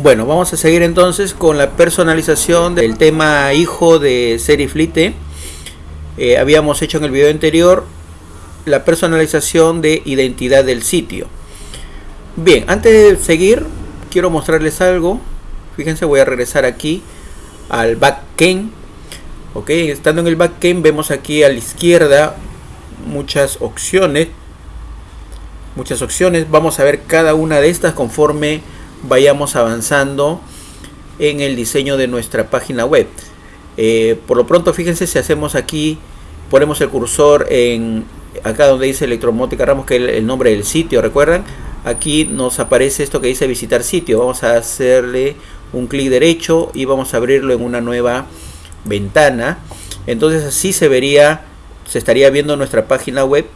Bueno, vamos a seguir entonces con la personalización del tema hijo de Seriflite. Eh, habíamos hecho en el video anterior la personalización de identidad del sitio. Bien, antes de seguir, quiero mostrarles algo. Fíjense, voy a regresar aquí al backend. Ok, estando en el backend vemos aquí a la izquierda muchas opciones. Muchas opciones. Vamos a ver cada una de estas conforme vayamos avanzando en el diseño de nuestra página web. Eh, por lo pronto, fíjense si hacemos aquí, ponemos el cursor en acá donde dice electromótica Ramos, que es el, nombre del sitio, ¿recuerdan? Aquí nos aparece esto que dice visitar sitio. Vamos a hacerle un clic derecho y vamos a abrirlo en una nueva ventana. Entonces así se vería, se estaría viendo nuestra página web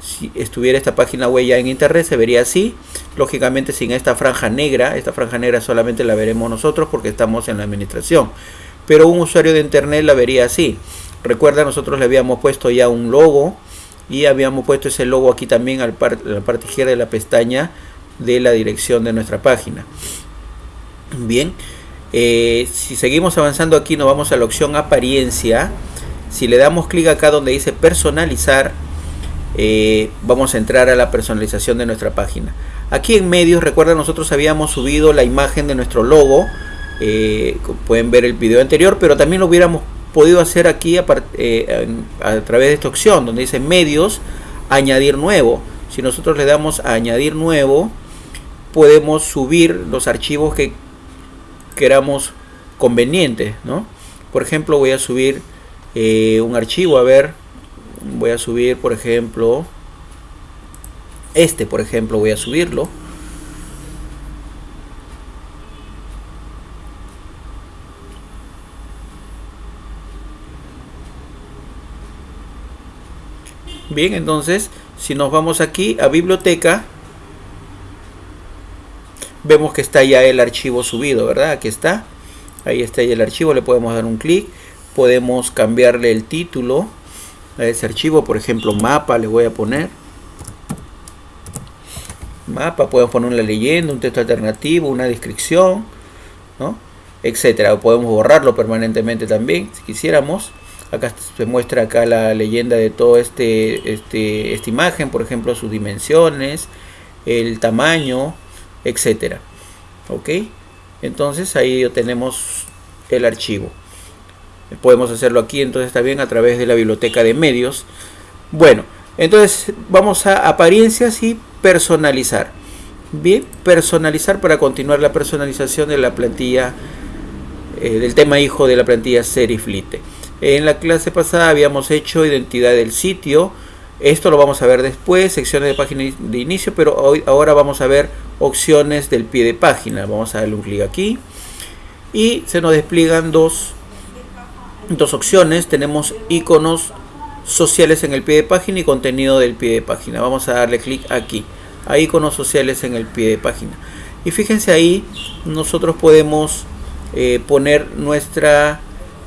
si estuviera esta página web ya en internet se vería así. Lógicamente sin esta franja negra esta franja negra solamente la veremos nosotros porque estamos en la administración. Pero un usuario de internet la vería así. Recuerda nosotros le habíamos puesto ya un logo y habíamos puesto ese logo aquí también al en la parte izquierda de la pestaña de la dirección de nuestra página. Bien eh, si seguimos avanzando aquí nos vamos a la opción apariencia. Si le damos clic acá donde dice personalizar eh, vamos a entrar a la personalización de nuestra página. Aquí en medios, recuerda nosotros habíamos subido la imagen de nuestro logo. Eh, pueden ver el video anterior, pero también lo hubiéramos podido hacer aquí a, eh, a, través de esta opción donde dice medios, añadir nuevo. Si nosotros le damos a añadir nuevo, podemos subir los archivos que queramos convenientes. ¿no? Por ejemplo, voy a subir un archivo, a ver, voy a subir por ejemplo este por ejemplo voy a subirlo. Bien entonces si nos vamos aquí a biblioteca vemos que está ya el archivo subido verdad aquí está. Ahí está ya el archivo le podemos dar un clic podemos cambiarle el título a ese archivo, por ejemplo mapa le voy a poner mapa, podemos poner una leyenda, un texto alternativo, una descripción, ¿no? etcétera, o podemos borrarlo permanentemente también, si quisiéramos. Acá se muestra acá la leyenda de todo este, este esta imagen, por ejemplo, sus dimensiones, el tamaño, etcétera. ¿Ok? Entonces ahí tenemos el archivo podemos hacerlo aquí entonces está bien a través de la biblioteca de medios. Bueno entonces vamos a apariencias y personalizar. Bien personalizar para continuar la personalización de la plantilla eh, del tema hijo de la plantilla Seriflite. En la clase pasada habíamos hecho identidad del sitio. Esto lo vamos a ver después secciones de página de inicio pero hoy ahora vamos a ver opciones del pie de página. Vamos a darle un clic aquí. Y se nos despliegan dos dos opciones. Tenemos iconos sociales en el pie de página y contenido del pie de página. Vamos a darle clic aquí a iconos sociales en el pie de página. Y fíjense ahí nosotros podemos eh, poner nuestra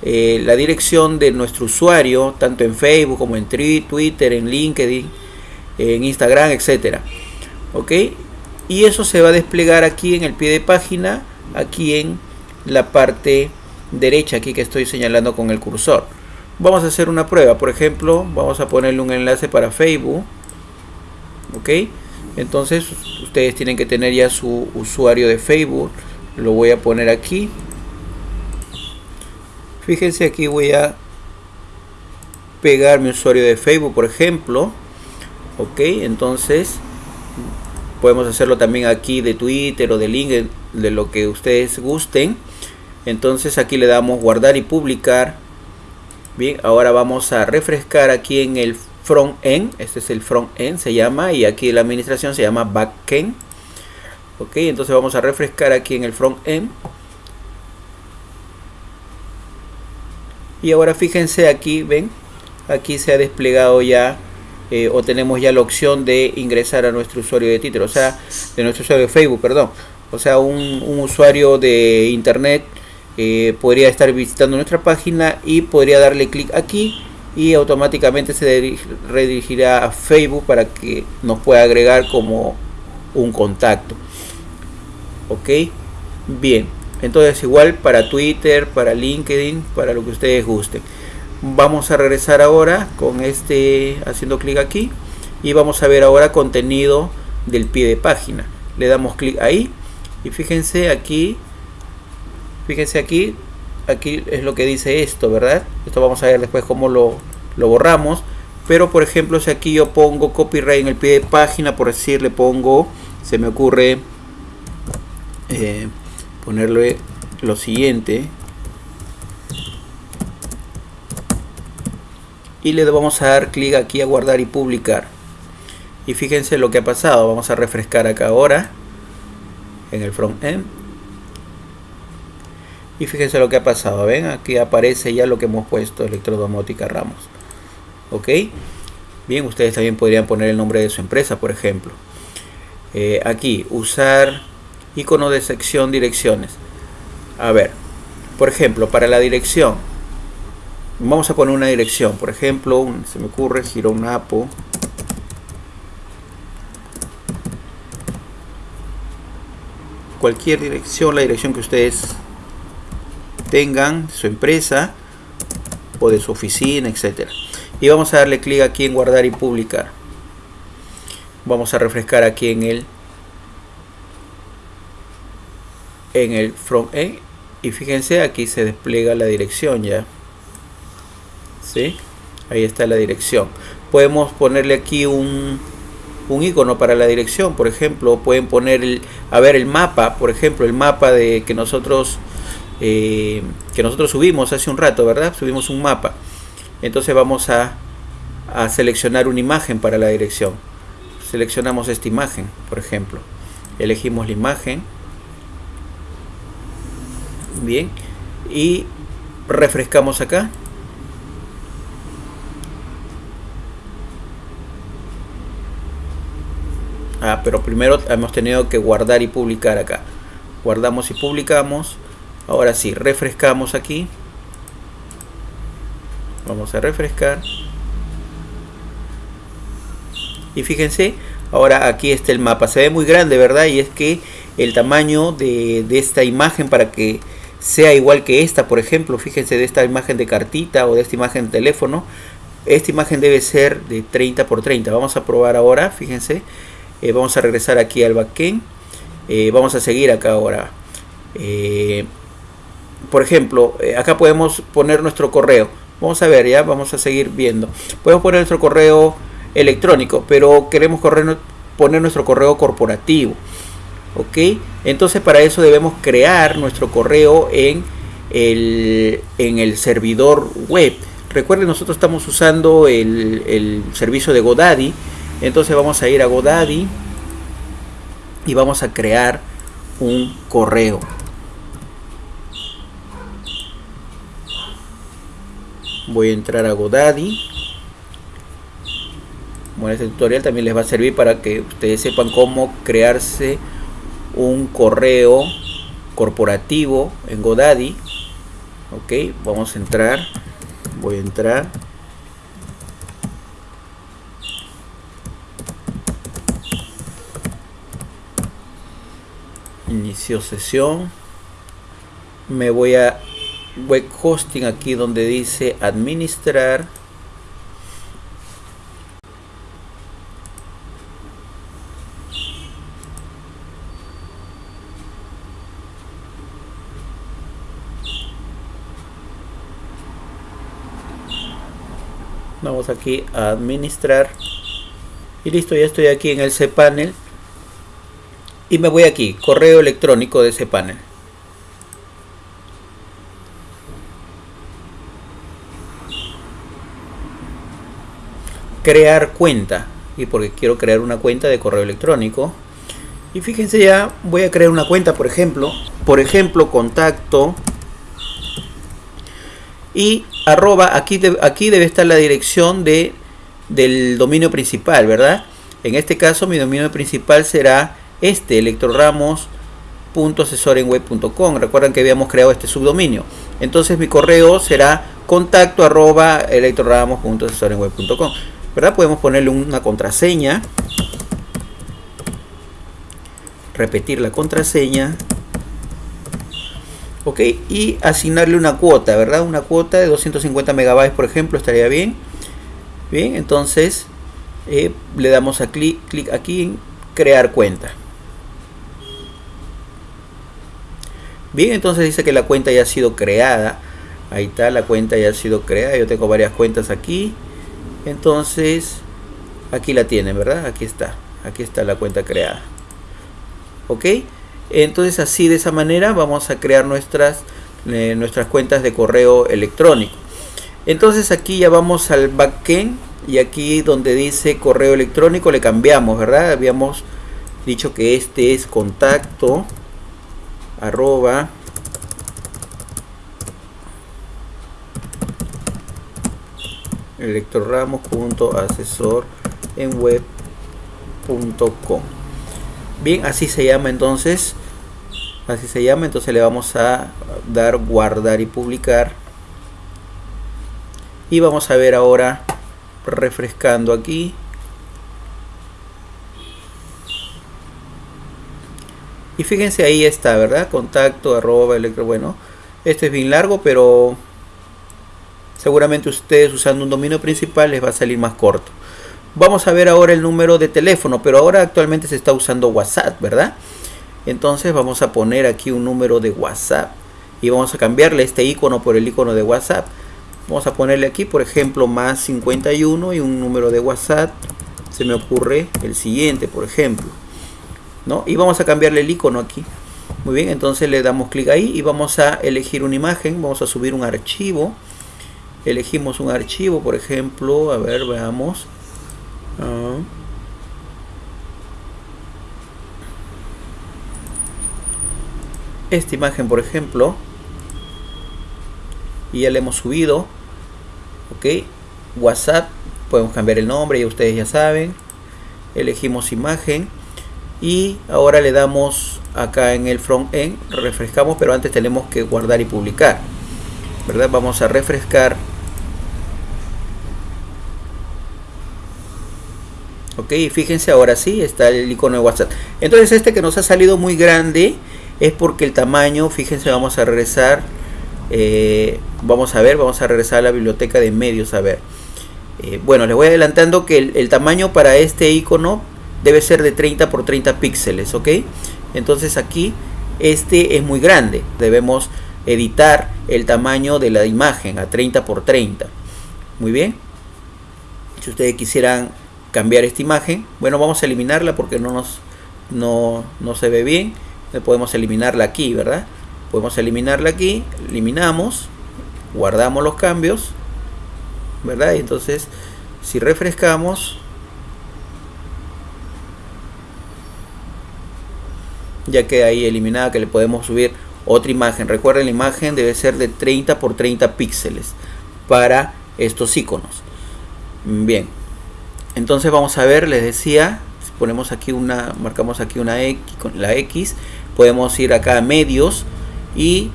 eh, la dirección de nuestro usuario tanto en Facebook como en Twitter en LinkedIn en Instagram etcétera. Ok y eso se va a desplegar aquí en el pie de página aquí en la parte derecha aquí que estoy señalando con el cursor. Vamos a hacer una prueba, por ejemplo, vamos a ponerle un enlace para Facebook. Ok, entonces ustedes tienen que tener ya su usuario de Facebook. Lo voy a poner aquí. Fíjense aquí voy a pegar mi usuario de Facebook, por ejemplo. Ok, entonces podemos hacerlo también aquí de Twitter o de LinkedIn, de lo que ustedes gusten entonces aquí le damos guardar y publicar. Bien ahora vamos a refrescar aquí en el front end. Este es el front end se llama y aquí la administración se llama backend. Ok entonces vamos a refrescar aquí en el front end. Y ahora fíjense aquí ven aquí se ha desplegado ya eh, o tenemos ya la opción de ingresar a nuestro usuario de título o sea de nuestro usuario de facebook perdón. O sea un, un usuario de internet eh, podría estar visitando nuestra página y podría darle clic aquí y automáticamente se redirigirá a Facebook para que nos pueda agregar como un contacto ok Bien, entonces igual para Twitter, para LinkedIn, para lo que ustedes gusten. Vamos a regresar ahora con este, haciendo clic aquí y vamos a ver ahora contenido del pie de página. Le damos clic ahí y fíjense aquí, fíjense aquí, aquí es lo que dice esto, ¿verdad? Esto vamos a ver después cómo lo, lo borramos. Pero por ejemplo, si aquí yo pongo copyright en el pie de página, por decir, le pongo, se me ocurre eh, ponerle lo siguiente. Y le vamos a dar clic aquí a guardar y publicar. Y fíjense lo que ha pasado. Vamos a refrescar acá ahora en el front end y fíjense lo que ha pasado ven aquí aparece ya lo que hemos puesto electrodomótica ramos ok bien ustedes también podrían poner el nombre de su empresa por ejemplo. Eh, aquí usar icono de sección direcciones. A ver por ejemplo para la dirección vamos a poner una dirección. Por ejemplo se me ocurre gironapo cualquier dirección la dirección que ustedes tengan su empresa o de su oficina, etcétera. Y vamos a darle clic aquí en guardar y publicar. Vamos a refrescar aquí en el en el front end y fíjense aquí se despliega la dirección ya. ¿Sí? Ahí está la dirección. Podemos ponerle aquí un, un icono para la dirección, por ejemplo, pueden poner el, a ver el mapa, por ejemplo, el mapa de que nosotros eh, que nosotros subimos hace un rato, ¿verdad? Subimos un mapa. Entonces vamos a, a seleccionar una imagen para la dirección. Seleccionamos esta imagen, por ejemplo. Elegimos la imagen. Bien. Y refrescamos acá. Ah, pero primero hemos tenido que guardar y publicar acá. Guardamos y publicamos. Ahora sí, refrescamos aquí. Vamos a refrescar. Y fíjense, ahora aquí está el mapa. Se ve muy grande, ¿verdad? Y es que el tamaño de, esta imagen para que sea igual que esta, por ejemplo, fíjense de esta imagen de cartita o de esta imagen de teléfono. Esta imagen debe ser de 30 por 30. Vamos a probar ahora, fíjense. Eh, vamos a regresar aquí al backend. Eh, vamos a seguir acá ahora. Eh, por ejemplo, eh, acá podemos poner nuestro correo. Vamos a ver, ya vamos a seguir viendo. Podemos poner nuestro correo electrónico, pero queremos poner nuestro correo corporativo. ¿Ok? Entonces para eso debemos crear nuestro correo en el, en el servidor web. Recuerden, nosotros estamos usando el, el servicio de GoDaddy. Entonces vamos a ir a GoDaddy y vamos a crear un correo. Voy a entrar a Godaddy. Bueno este tutorial también les va a servir para que ustedes sepan cómo crearse un correo corporativo en Godaddy. Ok vamos a entrar. Voy a entrar. Inicio sesión. Me voy a web hosting aquí donde dice administrar. Vamos aquí a administrar. Y listo ya estoy aquí en el cpanel y me voy aquí correo electrónico de cpanel crear cuenta y porque quiero crear una cuenta de correo electrónico. Y fíjense ya voy a crear una cuenta por ejemplo. Por ejemplo contacto y arroba aquí, aquí debe estar la dirección de del dominio principal verdad en este caso mi dominio principal será este electroramos.asesorenweb.com recuerdan que habíamos creado este subdominio. Entonces mi correo será contacto arroba electroramos.asesorenweb.com ¿verdad? Podemos ponerle una contraseña, repetir la contraseña. Ok y asignarle una cuota verdad una cuota de 250 megabytes por ejemplo estaría bien. Bien entonces eh, le damos a clic clic aquí en crear cuenta. Bien entonces dice que la cuenta ya ha sido creada. Ahí está la cuenta ya ha sido creada. Yo tengo varias cuentas aquí entonces aquí la tienen verdad aquí está aquí está la cuenta creada. Ok entonces así de esa manera vamos a crear nuestras eh, nuestras cuentas de correo electrónico. Entonces aquí ya vamos al backend y aquí donde dice correo electrónico le cambiamos verdad habíamos dicho que este es contacto arroba electroramos.asesor en web.com bien así se llama entonces así se llama entonces le vamos a dar guardar y publicar. Y vamos a ver ahora refrescando aquí. Y fíjense ahí está verdad contacto arroba electro bueno este es bien largo pero seguramente ustedes usando un dominio principal les va a salir más corto. Vamos a ver ahora el número de teléfono pero ahora actualmente se está usando whatsapp verdad entonces vamos a poner aquí un número de whatsapp y vamos a cambiarle este icono por el icono de whatsapp. Vamos a ponerle aquí por ejemplo más 51 y un número de whatsapp. Se me ocurre el siguiente por ejemplo ¿no? y vamos a cambiarle el icono aquí. Muy bien entonces le damos clic ahí y vamos a elegir una imagen. Vamos a subir un archivo elegimos un archivo por ejemplo a ver veamos. Ah. esta imagen por ejemplo y ya le hemos subido ok. Whatsapp podemos cambiar el nombre ya ustedes ya saben. Elegimos imagen y ahora le damos acá en el front end refrescamos pero antes tenemos que guardar y publicar verdad vamos a refrescar ok fíjense ahora sí está el icono de whatsapp. Entonces este que nos ha salido muy grande es porque el tamaño fíjense vamos a regresar eh, vamos a ver vamos a regresar a la biblioteca de medios a ver. Eh, bueno les voy adelantando que el, tamaño para este icono debe ser de 30 por 30 píxeles ok entonces aquí este es muy grande. Debemos editar el tamaño de la imagen a 30 por 30 muy bien. Si ustedes quisieran cambiar esta imagen. Bueno vamos a eliminarla porque no nos no, no se ve bien. Podemos eliminarla aquí verdad podemos eliminarla aquí eliminamos guardamos los cambios verdad y entonces si refrescamos ya queda ahí eliminada que le podemos subir otra imagen. Recuerden la imagen debe ser de 30 por 30 píxeles para estos iconos. Bien entonces vamos a ver, les decía, si ponemos aquí una, marcamos aquí una X, con la X, podemos ir acá a medios y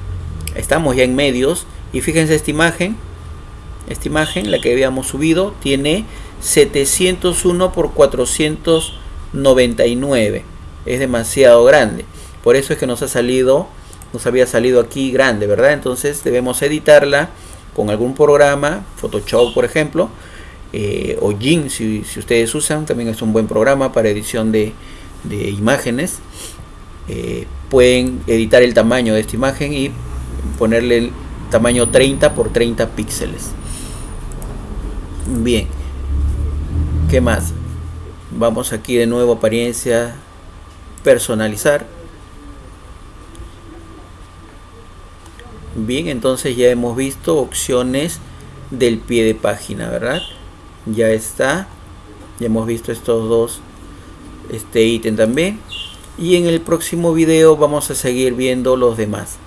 estamos ya en medios. Y fíjense esta imagen, esta imagen, la que habíamos subido, tiene 701 por 499, es demasiado grande, por eso es que nos ha salido, nos había salido aquí grande, ¿verdad? Entonces debemos editarla con algún programa, Photoshop por ejemplo, eh, o Jin si, ustedes usan, también es un buen programa para edición de, imágenes. Eh, pueden editar el tamaño de esta imagen y ponerle el tamaño 30 por 30 píxeles. Bien, ¿qué más? Vamos aquí de nuevo apariencia, personalizar. Bien, entonces ya hemos visto opciones del pie de página, ¿verdad? Ya está. Ya hemos visto estos dos este ítem también. Y en el próximo video vamos a seguir viendo los demás